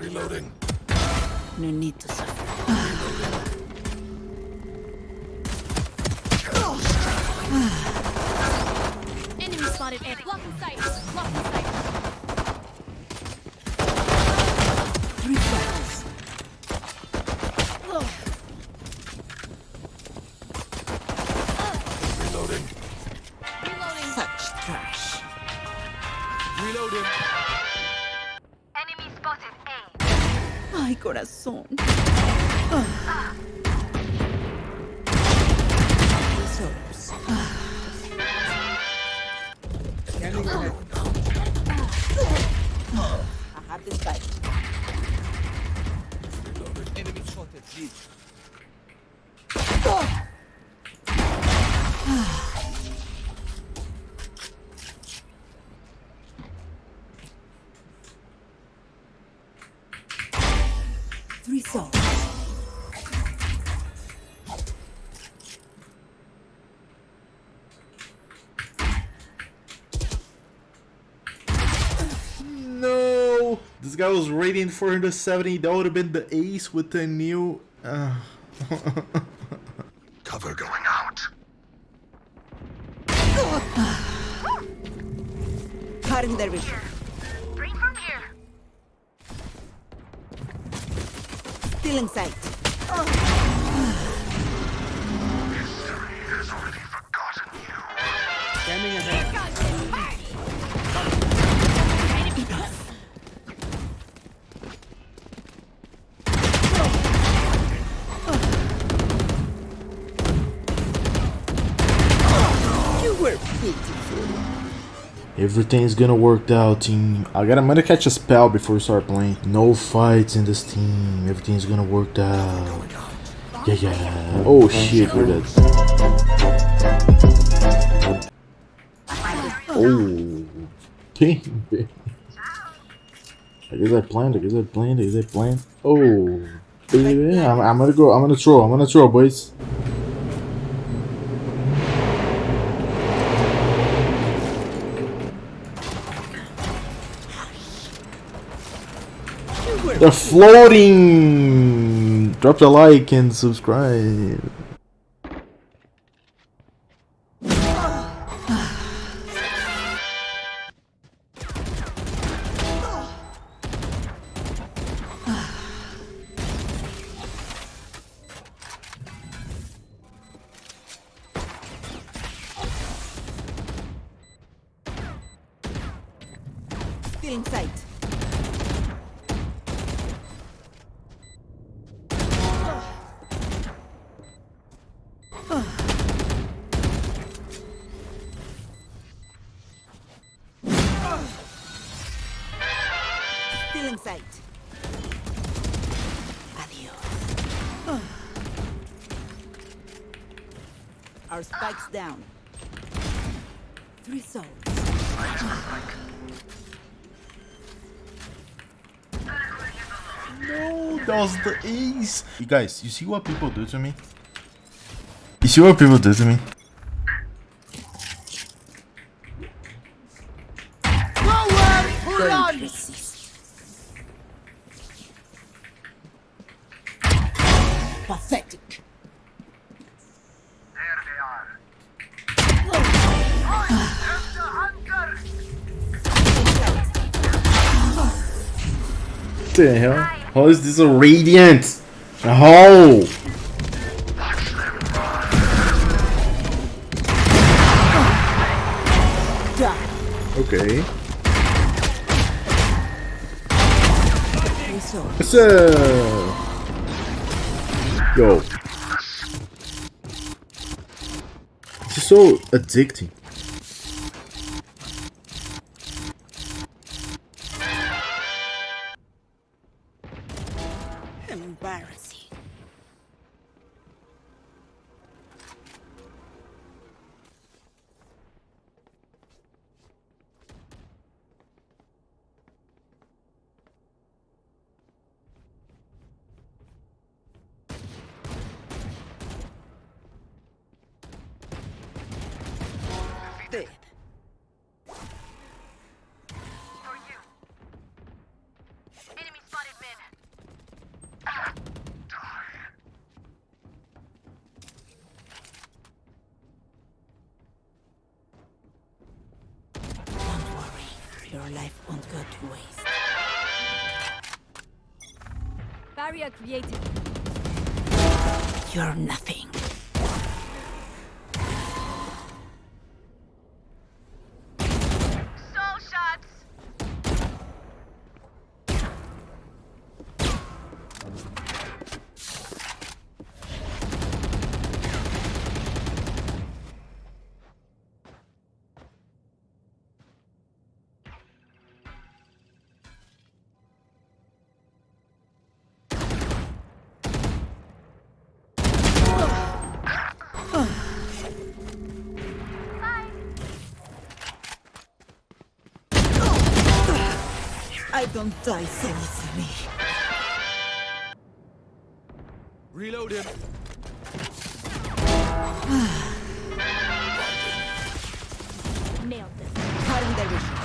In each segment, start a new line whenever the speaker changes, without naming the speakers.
Reloading.
No need to suffer.
Enemy spotted A. Lock in sight. Lock in sight.
corazón.
Ah.
Three souls.
No! This guy was rating 470. That would have been the ace with the new. Uh,
Cover going out.
Cutting their vision. Still in sight.
Everything's gonna work out, team. I gotta, I'm gonna catch a spell before we start playing. No fights in this team. Everything's gonna work out. Yeah, yeah. Oh shit, we're dead. Oh. Okay. I guess I planned. I guess I planned. I guess I planned. Oh. Baby, I'm, I'm gonna go. I'm gonna throw. I'm gonna throw, boys. They're floating. Drop the like and subscribe.
Still in sight. Still in sight. Adios. Our spikes down. Three souls.
No, that was the ace. You guys, you see what people do to me? You see what people do to me? The hell? How is this a radiant? How? Okay. What's? Yo. This is so addicting.
Embarrassing. Dead. Your life won't go to waste.
Barrier created.
You're nothing. I don't die so easily.
Reload him.
Nailed them.
Cutting their vision.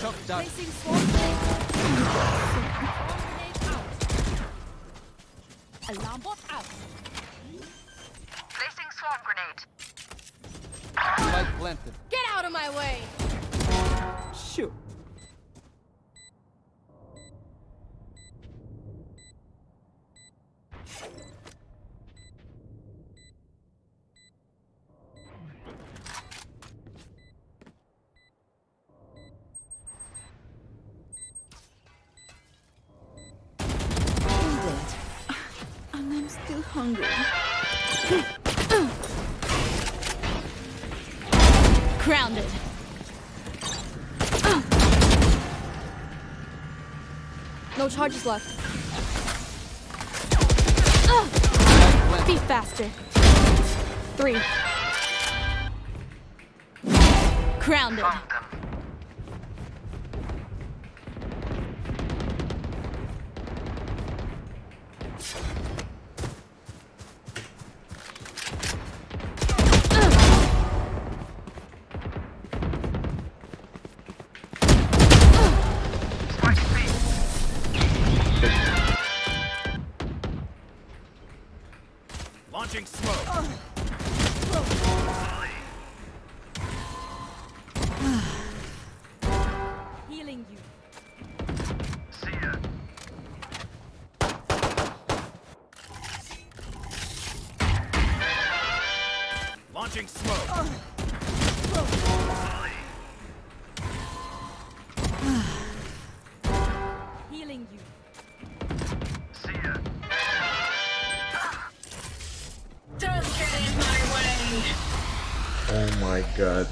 Shock dart.
Placing swarm grenade. Swarm grenade out. Alarm bot out.
Placing swarm grenade.
Spike planted.
Get out of my way.
Sure. I'm dead. And I'm still hungry.
Grounded. No charges left. Be faster. Three. Grounded. Healing you.
See ya. Launching smoke. Uh.
Healing you.
See ya.
Oh my god.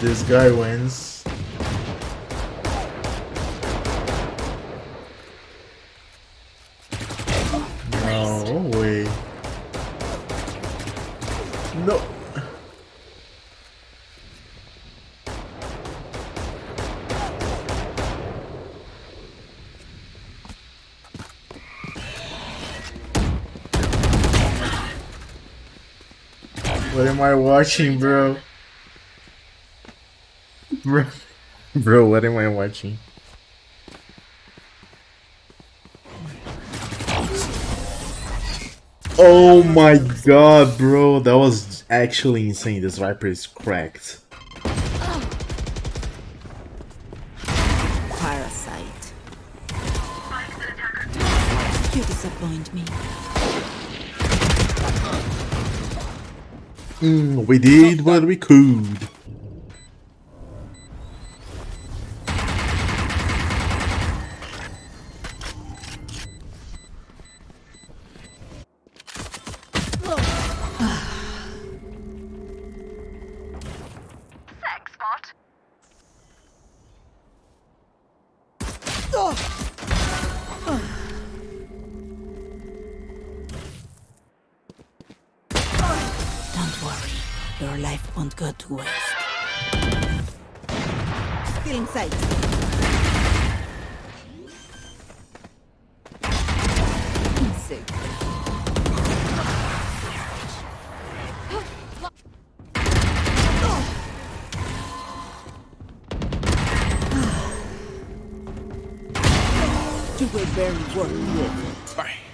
This guy wins. No. What am I watching, bro? Bro, bro, what am I watching? Oh my god, bro, that was actually insane. This Viper is cracked.
Parasite. You disappoint me.
Mm, we did what we could.
won't go to waste. Still in sight. Do a very work.
Bye.